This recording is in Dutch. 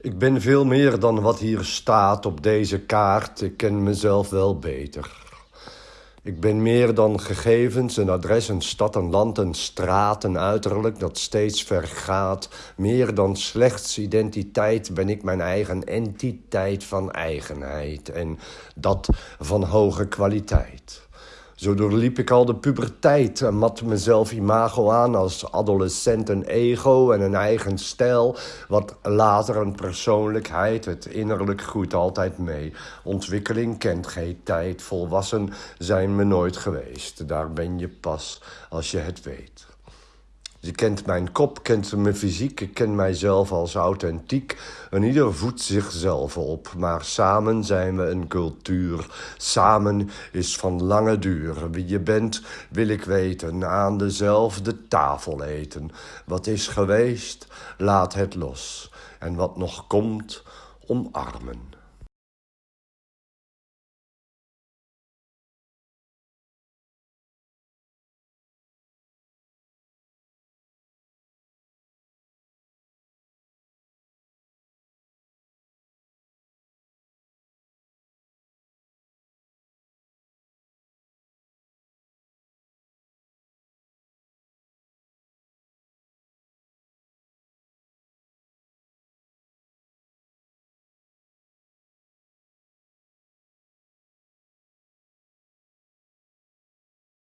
Ik ben veel meer dan wat hier staat op deze kaart. Ik ken mezelf wel beter. Ik ben meer dan gegevens, een adres, een stad, een land, een straat, een uiterlijk dat steeds vergaat. Meer dan slechts identiteit ben ik mijn eigen entiteit van eigenheid en dat van hoge kwaliteit. Zo doorliep ik al de puberteit en mat mezelf imago aan als adolescent een ego en een eigen stijl, wat later een persoonlijkheid, het innerlijk groeit altijd mee. Ontwikkeling kent geen tijd, volwassen zijn me nooit geweest. Daar ben je pas als je het weet. Je kent mijn kop, kent mijn fysiek, ik ken mijzelf als authentiek. En ieder voedt zichzelf op, maar samen zijn we een cultuur. Samen is van lange duur. Wie je bent, wil ik weten, aan dezelfde tafel eten. Wat is geweest, laat het los. En wat nog komt, omarmen.